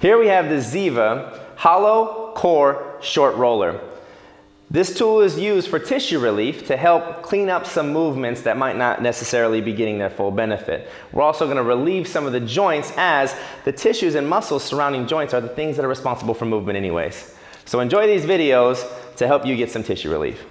Here we have the Ziva Hollow Core Short Roller. This tool is used for tissue relief to help clean up some movements that might not necessarily be getting their full benefit. We're also going to relieve some of the joints as the tissues and muscles surrounding joints are the things that are responsible for movement anyways. So enjoy these videos to help you get some tissue relief.